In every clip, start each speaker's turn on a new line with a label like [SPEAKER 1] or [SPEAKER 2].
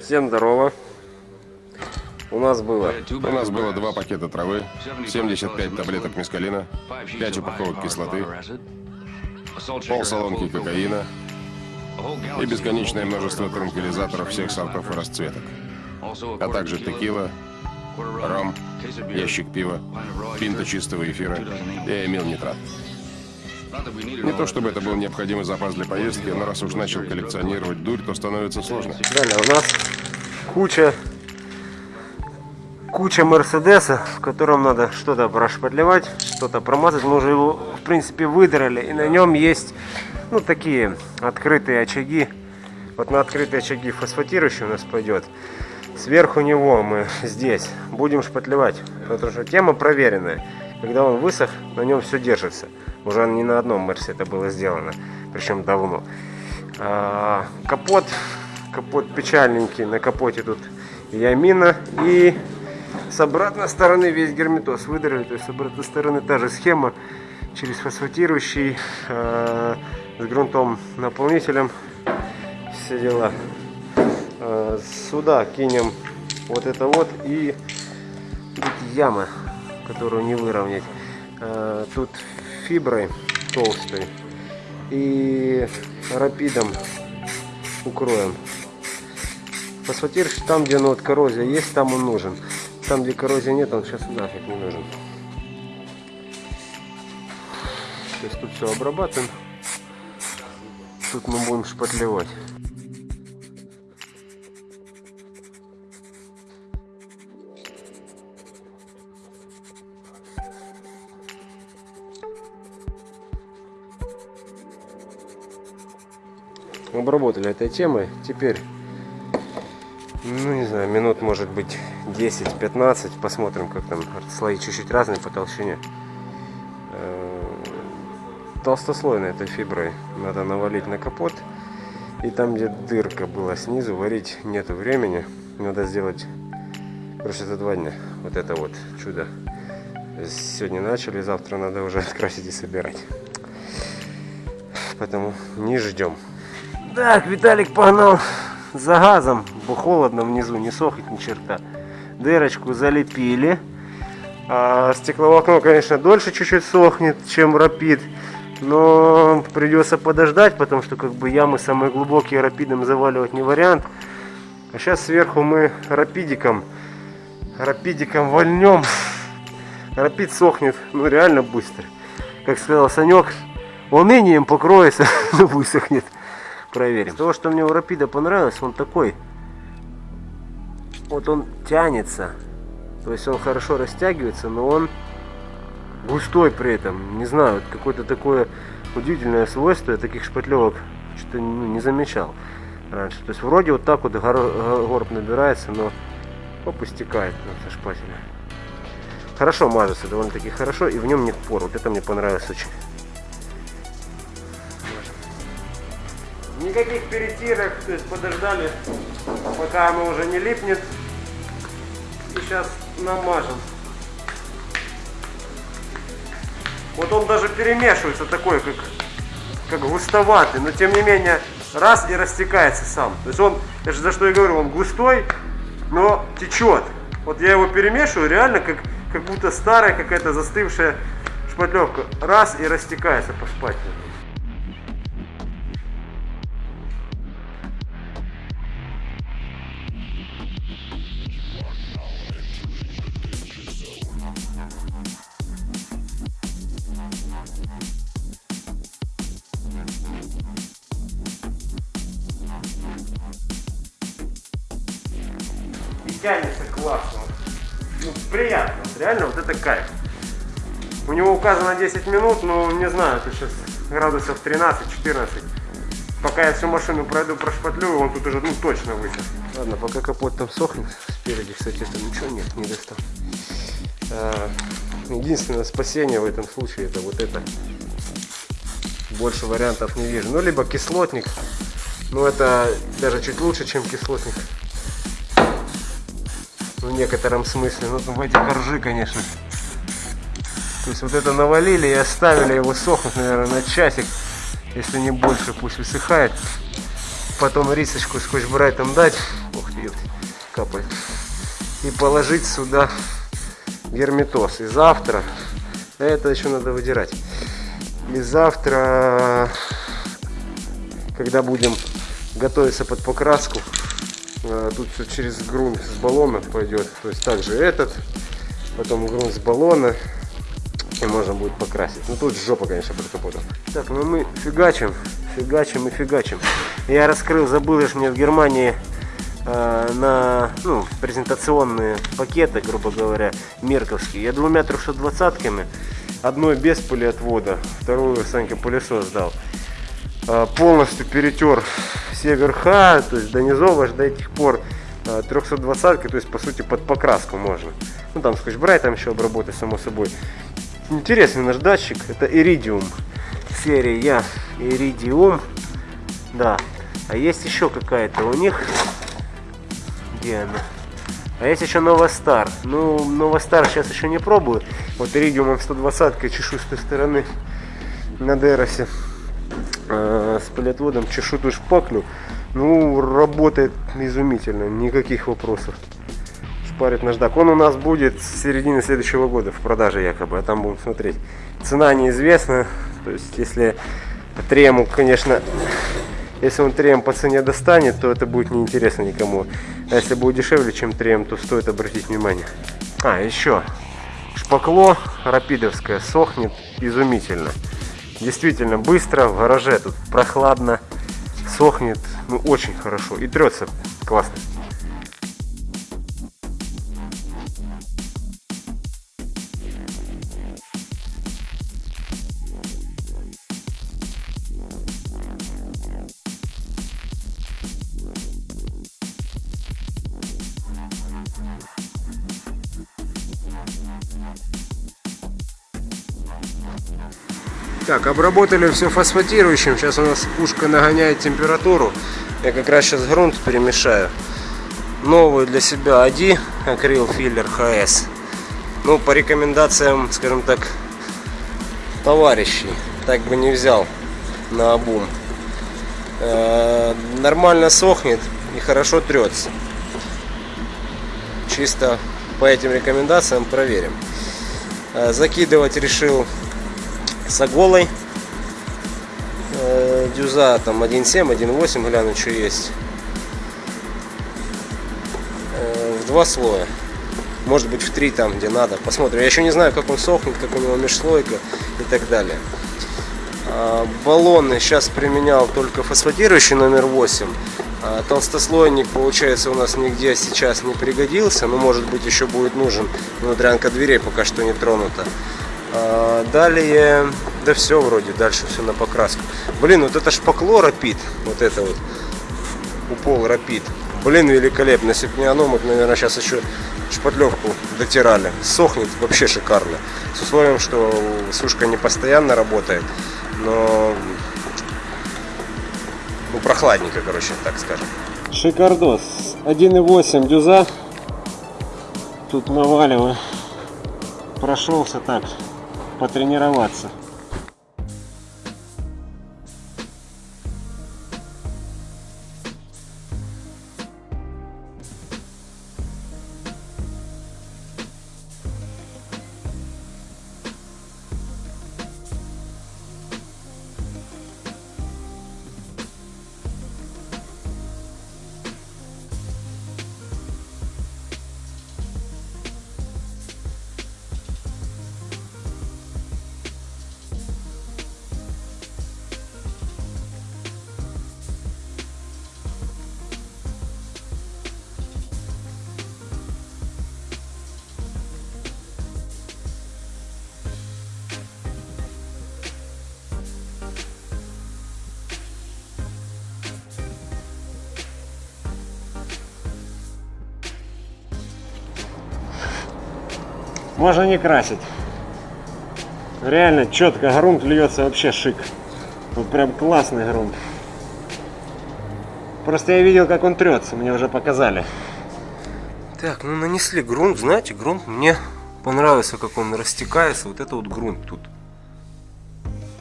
[SPEAKER 1] Всем здорово. У нас было
[SPEAKER 2] У нас было два пакета травы, 75 таблеток мескалина, 5 упаковок кислоты, пол салонки кокаина и бесконечное множество транквилизаторов всех сортов и расцветок, а также текила, ром, ящик пива, пинта чистого эфира и амил нитрат. Не то чтобы это был необходимый запас для поездки, но раз уж начал коллекционировать дурь, то становится сложно.
[SPEAKER 1] Далее у нас куча куча Мерседеса, в котором надо что-то прошпатлевать, что-то промазать. Мы уже его, в принципе, выдрали. И на нем есть, ну, такие открытые очаги. Вот на открытые очаги фосфатирующий у нас пойдет. Сверху него мы здесь будем шпатлевать. Потому что тема проверенная. Когда он высох, на нем все держится. Уже не на одном Мерсе это было сделано. Причем давно. А, капот. Капот печальненький. На капоте тут ямина и с обратной стороны весь герметоз выдрали, то есть с обратной стороны та же схема через фосфатирующий э, с грунтом наполнителем все дела. Э, сюда кинем вот это вот и тут яма, которую не выровнять. Э, тут фиброй толстой и рапидом укроем. Фосфатирующий там, где ну, вот коррозия есть, там он нужен. Там, где коррозии нет, он сейчас нафиг не нужен. Есть тут все обрабатываем. Тут мы будем шпатлевать. Обработали этой темой. Теперь ну не знаю, минут может быть 10-15. Посмотрим, как там слои чуть-чуть разные по толщине. Э, толстослойной этой фиброй надо навалить на капот. И там, где дырка была снизу, варить нету времени. Надо сделать, короче, за два дня. Вот это вот чудо. Сегодня начали, завтра надо уже открасить и собирать. Поэтому не ждем. Так, Виталик погнал за газом, бо холодно внизу, не сохнет ни черта. Дырочку залепили. А стекловолокно, конечно, дольше чуть-чуть сохнет, чем рапид. Но придется подождать, потому что как бы ямы самые глубокие рапидом заваливать не вариант. А сейчас сверху мы рапидиком, рапидиком вольнем. Рапид сохнет, ну реально быстро. Как сказал Санек, унынием покроется, но высохнет проверим. То, что мне у Рапида понравилось, он такой, вот он тянется, то есть он хорошо растягивается, но он густой при этом. Не знаю, какое-то такое удивительное свойство, я таких шпатлевок что-то ну, не замечал раньше. То есть вроде вот так вот гор горб набирается, но оп, истекает со шпателя. Хорошо мажется, довольно-таки хорошо, и в нем нет пор. Вот это мне понравилось очень. Никаких перетирок, то есть подождали, пока оно уже не липнет. И сейчас намажем. Вот он даже перемешивается такой, как, как густоватый, но тем не менее раз и растекается сам. То есть он, я же за что я говорю, он густой, но течет. Вот я его перемешиваю, реально как, как будто старая какая-то застывшая шпатлевка. Раз и растекается по шпателю. Тянется классно. Ну, приятно. Реально вот это кайф. У него указано 10 минут, но не знаю, это сейчас градусов 13-14. Пока я всю машину пройду, прошпатлю, он тут уже ну, точно высох. Ладно, пока капот там сохнет, спереди, кстати, там ничего нет, не достал. А, единственное спасение в этом случае это вот это. Больше вариантов не вижу. Ну, либо кислотник. Ну, это даже чуть лучше, чем кислотник в некотором смысле. Ну, в эти коржи, конечно. То есть вот это навалили и оставили его сохнуть, наверное, на часик, если не больше, пусть высыхает. Потом рисочку скотч-брайтом дать. Ох, Ух ты, капает. И положить сюда герметоз. И завтра, это еще надо выдирать. И завтра, когда будем готовиться под покраску, тут все через грунт с баллона пойдет. То есть также этот, потом грунт с баллона, и можно будет покрасить. Ну тут жопа, конечно, под капотом. Так, ну мы фигачим, фигачим и фигачим. Я раскрыл, забыл, что мне в Германии э, на ну, презентационные пакеты, грубо говоря, мерковские. Я двумя 320-ками, одной без пылеотвода, вторую Санька пылесос дал. Э, полностью перетер все верха, то есть до низов аж до этих пор э, 320 то есть по сути под покраску можно. Ну там скотч-брайтом еще обработать, само собой. Интересный наш датчик, это Iridium серия Iridium, да. А есть еще какая-то у них, где она? А есть еще Новостар. Ну, Новостар сейчас еще не пробую. Вот Iridium 120 чешу с той стороны на Деросе э, с полиотводом чешу ту шпаклю. Ну, работает изумительно, никаких вопросов. Шпарит наждак. Он у нас будет с середины следующего года в продаже якобы, а там будем смотреть. Цена неизвестна, то есть если трему, конечно, если он трем по цене достанет, то это будет неинтересно никому. А если будет дешевле, чем трем, то стоит обратить внимание. А, еще. Шпакло рапидовское сохнет изумительно. Действительно быстро, в гараже тут прохладно, сохнет, ну очень хорошо и трется классно. Так, обработали все фосфатирующим. Сейчас у нас пушка нагоняет температуру. Я как раз сейчас грунт перемешаю. Новый для себя AD акрил филлер HS. Ну, по рекомендациям, скажем так, товарищей. Так бы не взял на обум. -э нормально сохнет и хорошо трется. Чисто по этим рекомендациям проверим. Э закидывать решил с оголой. Э, дюза там 1.7, 1.8, гляну, что есть. Э, в два слоя. Может быть в три там, где надо. Посмотрим. Я еще не знаю, как он сохнет, как у него межслойка и так далее. А, баллоны сейчас применял только фосфатирующий номер 8. А, толстослойник, получается, у нас нигде сейчас не пригодился. Но может быть еще будет нужен. Внутрянка дверей пока что не тронута. А, далее, да все вроде, дальше все на покраску. Блин, вот это шпакло рапид, вот это вот, упол рапид. Блин, великолепно. Если бы не оно, мы, наверное, сейчас еще шпатлевку дотирали. Сохнет вообще шикарно. С условием, что сушка не постоянно работает, но ну, прохладненько, короче, так скажем. Шикардос. 1.8 дюза. Тут наваливаю. Прошелся так потренироваться. Можно не красить. Реально четко грунт льется вообще шик. Вот прям классный грунт. Просто я видел, как он трется, мне уже показали. Так, ну нанесли грунт, знаете, грунт мне понравился, как он растекается. Вот это вот грунт тут.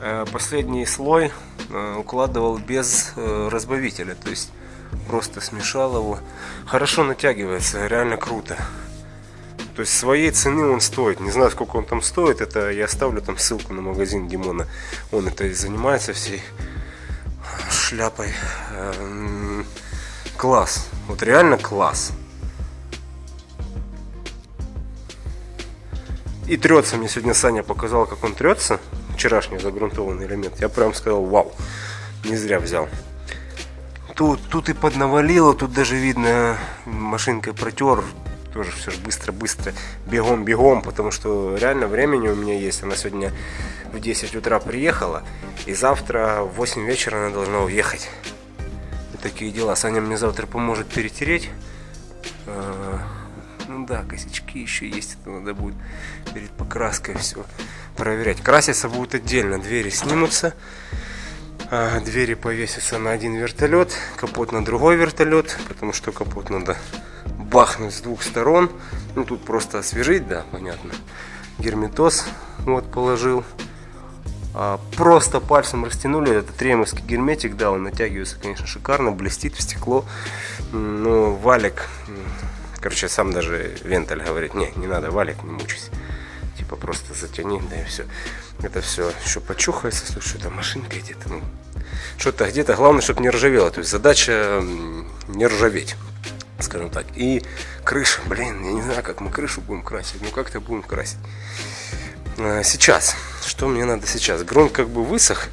[SPEAKER 1] Э, последний слой э, укладывал без э, разбавителя, то есть Просто смешал его. Хорошо натягивается, реально круто. То есть своей цены он стоит. Не знаю, сколько он там стоит. Это я оставлю там ссылку на магазин Димона. Он это и занимается всей шляпой. Эм, Класс. Вот реально класс. И трется. Мне сегодня Саня показал, как он трется. Вчерашний загрунтованный элемент. Я прям сказал, вау. Не зря взял. Тут, тут и поднавалило, тут даже видно машинкой протер. Тоже все же быстро-быстро, бегом-бегом, потому что реально времени у меня есть. Она сегодня в 10 утра приехала, и завтра в 8 вечера она должна уехать. Вот такие дела. Саня мне завтра поможет перетереть. А, Ну да, косячки еще есть, это надо будет перед покраской все проверять. Краситься будет отдельно, двери снимутся. А, Двери повесятся на один вертолет, капот на другой вертолет, потому что капот надо бахнуть с двух сторон. Ну тут просто освежить, да, понятно. Герметоз вот положил. А, просто пальцем растянули. Это тремовский герметик, да, он натягивается, конечно, шикарно, блестит в стекло. Но валик, короче, сам даже Венталь говорит, не, не надо валик, не мучайся. Типа просто затяни, да и все. Это все еще почухается, слушай, там машинка где-то, ну, что-то где-то, главное, чтобы не ржавело. То есть задача не ржаветь, скажем так. И крыша, блин, я не знаю, как мы крышу будем красить, ну как-то будем красить. А, Сейчас, что мне надо сейчас? Грунт как бы высох,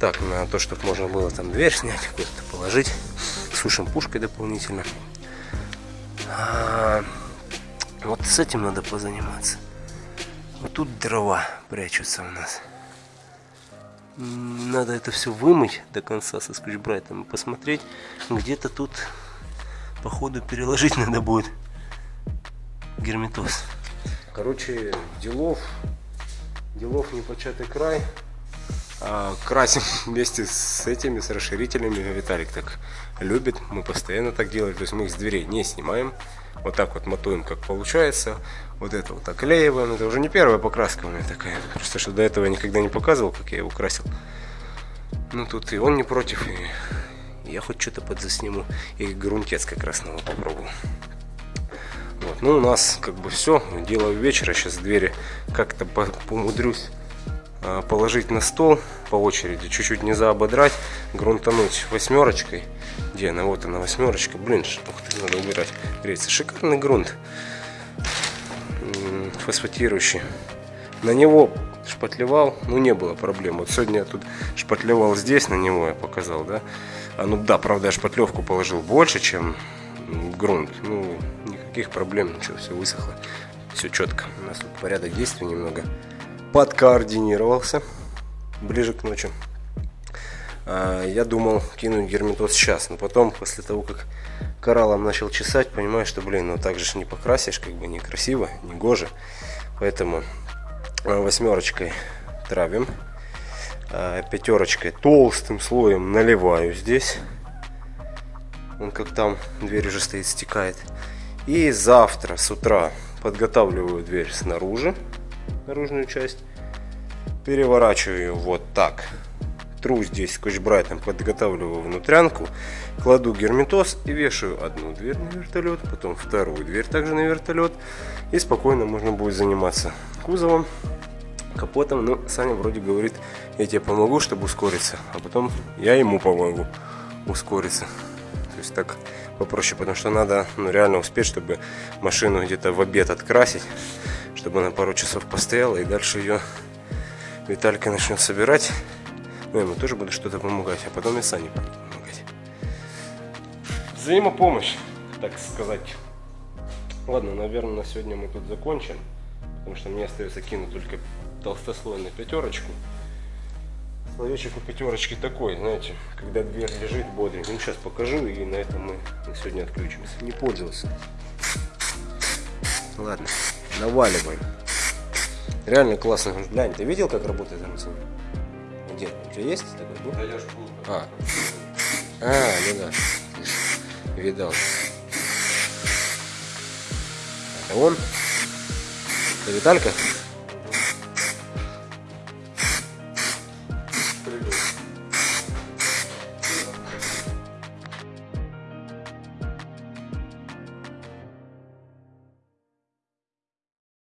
[SPEAKER 1] так, на то, чтобы можно было там дверь снять, куда-то положить. Сушим пушкой дополнительно. А, Вот с этим надо позаниматься. Вот тут дрова прячутся у нас. Надо это все вымыть до конца со скрючбрайтом и посмотреть. Где-то тут, походу, переложить надо будет герметоз. Короче, делов, делов непочатый край. А, красим вместе с этими, с расширителями. Виталик так любит, мы постоянно так делаем. То есть мы их с дверей не снимаем. Вот так вот мотуем, как получается. Вот это вот оклеиваем. Это уже не первая покраска у меня такая. Просто что до этого я никогда не показывал, как я его красил. Ну тут и он не против, и я хоть что-то подзасниму. И грунтец как раз новый попробовал. Вот. Ну, у нас как бы все. Дело вечера. Сейчас двери как-то по- помудрюсь а, положить на стол по очереди. Чуть-чуть не заободрать. Грунтануть восьмерочкой. Где она? Вот она восьмерочка. Блин, ух ты, надо убирать. Греется. Шикарный грунт. Фосфатирующий. На него шпатлевал, ну не было проблем. Вот сегодня я тут шпатлевал здесь, на него я показал, да. А ну да, правда, я шпатлевку положил больше, чем грунт. Ну, никаких проблем, ничего, все высохло. Все четко. У нас тут порядок действий немного подкоординировался ближе к ночи. А, Я думал кинуть герметоз сейчас, но потом, после того, как кораллом начал чесать, понимаю, что, блин, ну так же не покрасишь, как бы некрасиво, не гоже. Поэтому а, восьмерочкой травим, пятерочкой толстым слоем наливаю здесь. Он как там, дверь уже стоит, стекает. И завтра с утра подготавливаю дверь снаружи, наружную часть. Переворачиваю вот так. Тру здесь скотч-брайтом, подготавливаю внутрянку, кладу герметоз и вешаю одну дверь на вертолет, потом вторую дверь также на вертолет. И спокойно можно будет заниматься кузовом, капотом. Но Саня вроде говорит, я тебе помогу, чтобы ускориться, а потом я ему помогу ускориться. То есть так попроще, потому что надо ну, реально успеть, чтобы машину где-то в обед открасить, чтобы она пару часов постояла, и дальше ее Виталька начнет собирать. Ну, ему тоже буду что-то помогать, а потом и Сане буду помогать. Взаимопомощь, так сказать. Ладно, наверное, на сегодня мы тут закончим, потому что мне остается кинуть только толстослой на пятерочку. Словечек у пятерочки такой, знаете, когда дверь лежит бодренько. Ну, сейчас покажу, и на этом мы на сегодня отключимся. Не пользовался. Ладно, наваливаем. Реально классно. Глянь, ты видел, как работает машина? Где? У тебя есть такой?
[SPEAKER 2] Да я ж
[SPEAKER 1] А. А, ну да. Видал. Это он? Это Виталька?